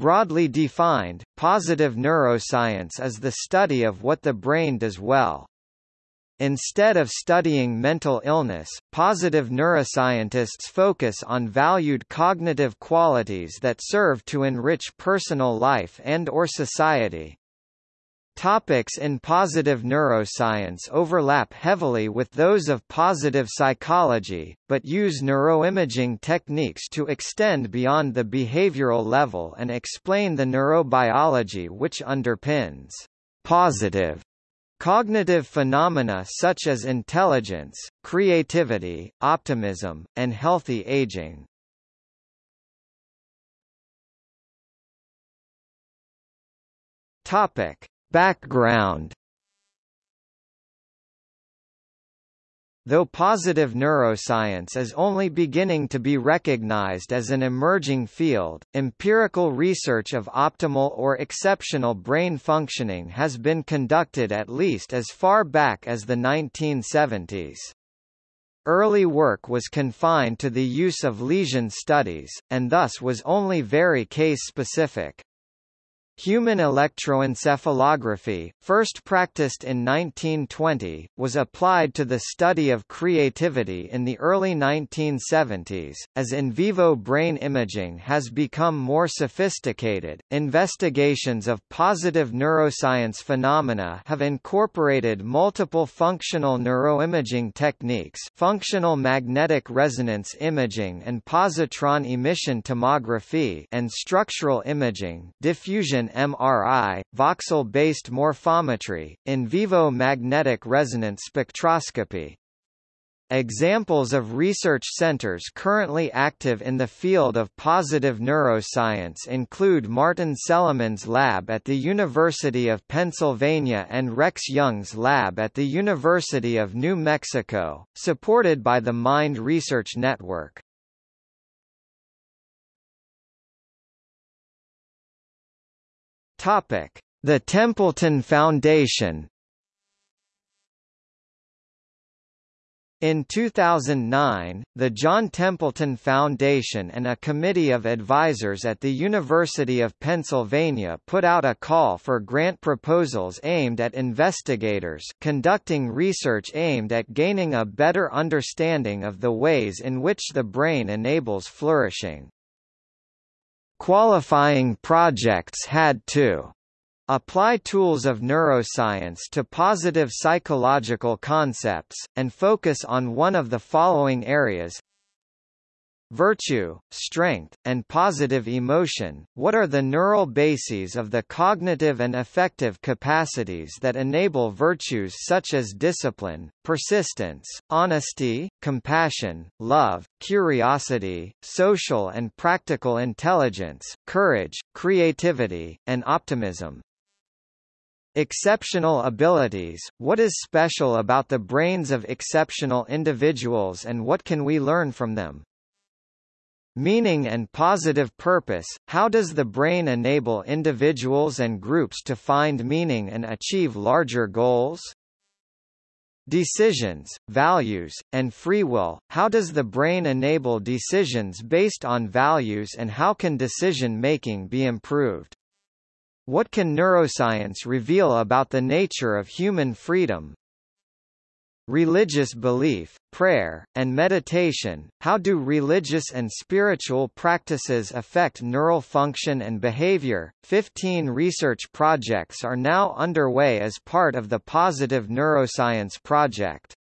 Broadly defined, positive neuroscience is the study of what the brain does well. Instead of studying mental illness, positive neuroscientists focus on valued cognitive qualities that serve to enrich personal life and or society. Topics in positive neuroscience overlap heavily with those of positive psychology, but use neuroimaging techniques to extend beyond the behavioral level and explain the neurobiology which underpins positive Cognitive phenomena such as intelligence, creativity, optimism, and healthy aging. Topic: Background Though positive neuroscience is only beginning to be recognized as an emerging field, empirical research of optimal or exceptional brain functioning has been conducted at least as far back as the 1970s. Early work was confined to the use of lesion studies, and thus was only very case-specific. Human electroencephalography, first practiced in 1920, was applied to the study of creativity in the early 1970s. As in vivo brain imaging has become more sophisticated, investigations of positive neuroscience phenomena have incorporated multiple functional neuroimaging techniques, functional magnetic resonance imaging and positron emission tomography, and structural imaging, diffusion MRI, voxel-based morphometry, in vivo magnetic resonance spectroscopy. Examples of research centers currently active in the field of positive neuroscience include Martin Seligman's lab at the University of Pennsylvania and Rex Jung's lab at the University of New Mexico, supported by the Mind Research Network. Topic: The Templeton Foundation. In 2009, the John Templeton Foundation and a committee of advisors at the University of Pennsylvania put out a call for grant proposals aimed at investigators conducting research aimed at gaining a better understanding of the ways in which the brain enables flourishing. Qualifying projects had to apply tools of neuroscience to positive psychological concepts, and focus on one of the following areas Virtue, strength, and positive emotion, what are the neural bases of the cognitive and affective capacities that enable virtues such as discipline, persistence, honesty, compassion, love, curiosity, social and practical intelligence, courage, creativity, and optimism? Exceptional abilities, what is special about the brains of exceptional individuals and what can we learn from them? Meaning and positive purpose, how does the brain enable individuals and groups to find meaning and achieve larger goals? Decisions, values, and free will, how does the brain enable decisions based on values and how can decision-making be improved? What can neuroscience reveal about the nature of human freedom, Religious belief, prayer, and meditation, how do religious and spiritual practices affect neural function and behavior? 15 research projects are now underway as part of the Positive Neuroscience Project.